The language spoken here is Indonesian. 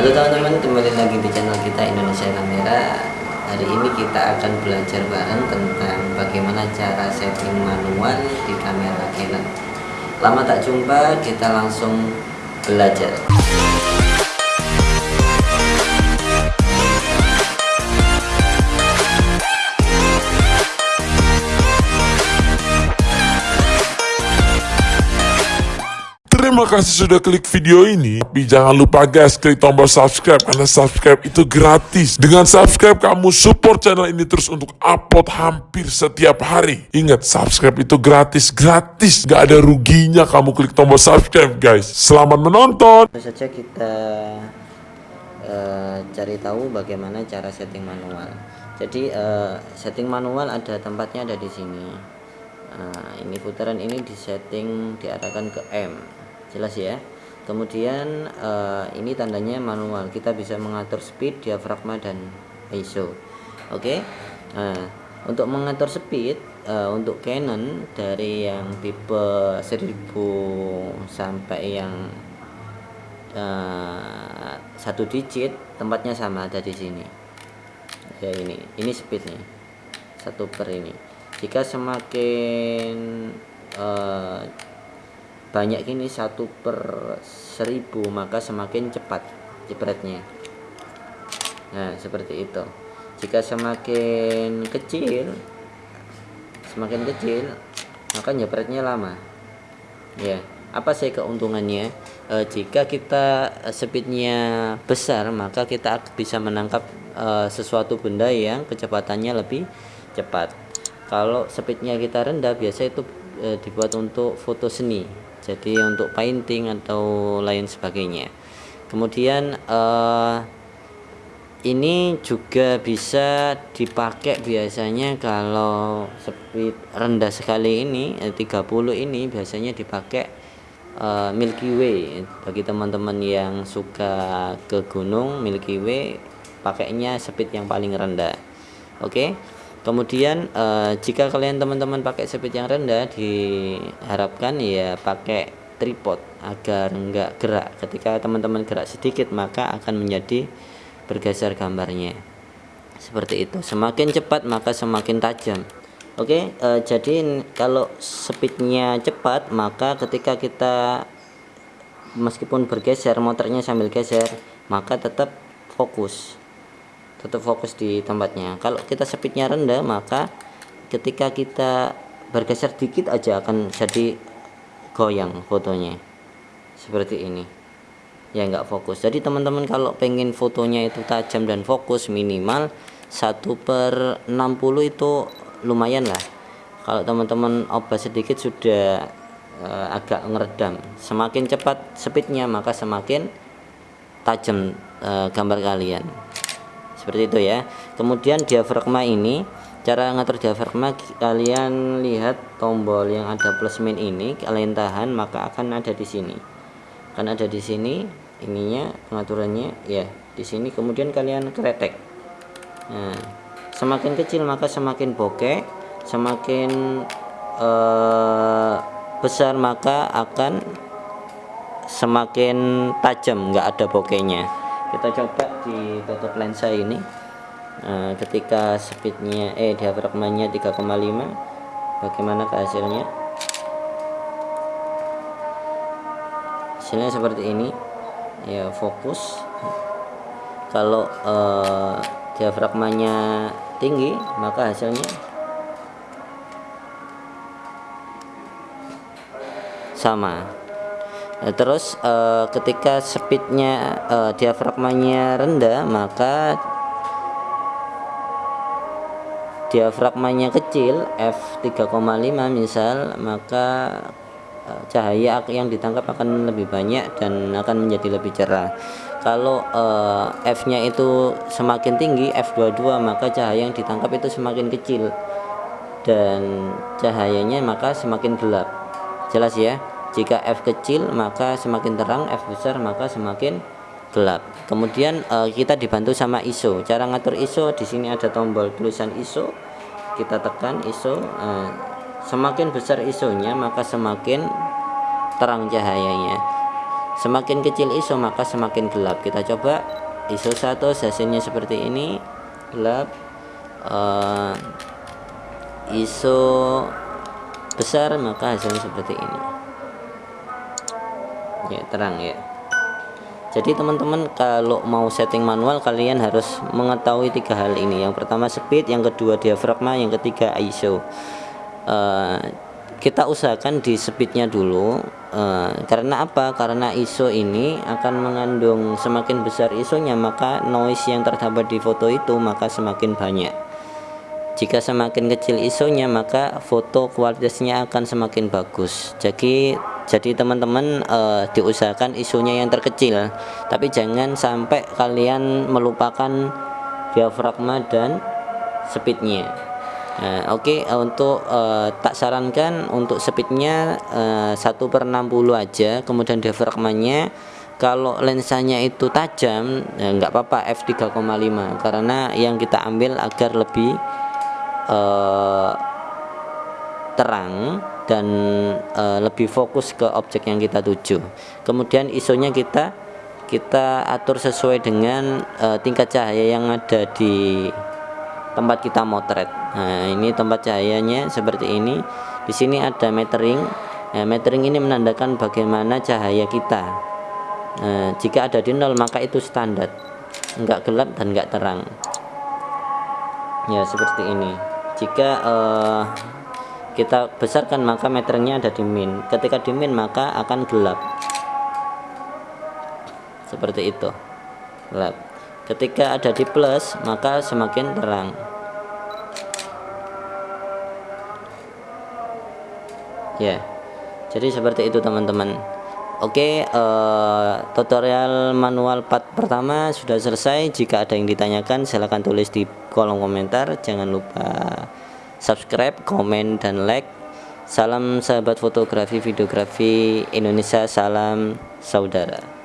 Halo teman-teman, kembali lagi di channel kita Indonesia Kamera. Hari ini kita akan belajar bareng tentang bagaimana cara setting manual di kamera Canon. Lama tak jumpa, kita langsung belajar. Terima kasih sudah klik video ini. Tapi jangan lupa guys, klik tombol subscribe karena subscribe itu gratis. Dengan subscribe kamu support channel ini terus untuk upload hampir setiap hari. Ingat, subscribe itu gratis, gratis. Gak ada ruginya kamu klik tombol subscribe guys. Selamat menonton. Saja kita eh, cari tahu bagaimana cara setting manual. Jadi eh, setting manual ada tempatnya ada di sini. Nah, ini putaran ini disetting diarahkan ke M jelas ya. Kemudian uh, ini tandanya manual. Kita bisa mengatur speed diafragma dan ISO oke? Okay? nah untuk mengatur speed uh, untuk Canon dari yang tipe 1000 sampai yang uh, satu digit tempatnya sama ada di sini. Ya ini. Ini speednya. Satu per ini. Jika semakin uh, banyak ini satu per seribu maka semakin cepat jepretnya. Nah seperti itu. Jika semakin kecil semakin kecil maka jepretnya lama. Ya apa sih keuntungannya? E, jika kita speednya besar maka kita bisa menangkap e, sesuatu benda yang kecepatannya lebih cepat. Kalau speednya kita rendah biasa itu e, dibuat untuk foto seni jadi untuk painting atau lain sebagainya. Kemudian uh, ini juga bisa dipakai biasanya kalau speed rendah sekali ini 30 eh, ini biasanya dipakai uh, Milky Way. Bagi teman-teman yang suka ke gunung Milky Way pakainya speed yang paling rendah. Oke? okay? Kemudian uh, jika kalian teman-teman pakai speed yang rendah diharapkan ya pakai tripod agar enggak gerak. Ketika teman-teman gerak sedikit maka akan menjadi bergeser gambarnya. Seperti itu. Semakin cepat maka semakin tajam. Oke uh, jadi kalau speednya cepat maka ketika kita meskipun bergeser motornya sambil geser maka tetap fokus tetap fokus di tempatnya. Kalau kita speednya rendah maka ketika kita bergeser dikit aja akan jadi goyang fotonya. Seperti ini. Ya nggak fokus. Jadi teman-teman kalau pengen fotonya itu tajam dan fokus minimal 1 per 60 itu lumayan lah. Kalau teman-teman obat sedikit sudah uh, agak ngeredam. Semakin cepat speednya maka semakin tajam uh, gambar kalian seperti itu ya. Kemudian diafragma ini cara ngatur diafragma kalian lihat tombol yang ada plus min ini kalian tahan maka akan ada di sini. Akan ada di sini ininya pengaturannya ya di sini. Kemudian kalian kretek nah semakin kecil maka semakin bokeh semakin eh, besar maka akan semakin tajam nggak ada bokehnya kita coba di tutup lensa ini. Nah, ketika speednya eh diafragmanya 3,5 bagaimana hasilnya hasilnya seperti ini. Ya fokus. Kalau eh, diafragmanya tinggi maka hasilnya sama terus uh, ketika speednya uh, diafragmanya rendah maka diafragmanya kecil f3,5 misal maka cahaya yang ditangkap akan lebih banyak dan akan menjadi lebih cerah. Kalau uh, f nya itu semakin tinggi f22 maka cahaya yang ditangkap itu semakin kecil. Dan cahayanya maka semakin gelap. Jelas ya jika F kecil maka semakin terang F besar maka semakin gelap. Kemudian uh, kita dibantu sama ISO cara ngatur ISO di sini ada tombol tulisan ISO kita tekan ISO uh, semakin besar ISO nya maka semakin terang cahayanya. Semakin kecil ISO maka semakin gelap. Kita coba ISO 1 hasilnya seperti ini. Gelap uh, ISO besar maka hasilnya seperti ini ya terang ya. Jadi teman-teman kalau mau setting manual kalian harus mengetahui tiga hal ini. Yang pertama speed yang kedua diafragma yang ketiga ISO uh, kita usahakan di speednya dulu. Uh, karena apa? Karena ISO ini akan mengandung semakin besar ISO nya maka noise yang terdapat di foto itu maka semakin banyak. Jika semakin kecil ISO nya maka foto kualitasnya akan semakin bagus. Jadi jadi teman-teman uh, diusahakan isunya yang terkecil. Tapi jangan sampai kalian melupakan diafragma dan speednya. Nah, oke okay, untuk uh, tak sarankan untuk speednya uh, 1 per 60 aja kemudian diafragmanya. Kalau lensanya itu tajam ya nggak apa-apa f3,5 karena yang kita ambil agar lebih uh, terang dan e, lebih fokus ke objek yang kita tuju. Kemudian isonya kita kita atur sesuai dengan e, tingkat cahaya yang ada di tempat kita motret. Nah ini tempat cahayanya seperti ini. Di sini ada metering. Nah, metering ini menandakan bagaimana cahaya kita. Nah, jika ada di nol maka itu standar. Enggak gelap dan enggak terang. Ya seperti ini. Jika uh, kita besarkan maka meternya ada di min. Ketika di min maka akan gelap. Seperti itu. Gelap. Ketika ada di plus maka semakin terang. Ya. Jadi seperti itu teman-teman. Oke uh, tutorial manual part pertama sudah selesai. Jika ada yang ditanyakan silahkan tulis di kolom komentar. Jangan lupa subscribe, komen, dan like. Salam sahabat fotografi, videografi Indonesia, salam saudara.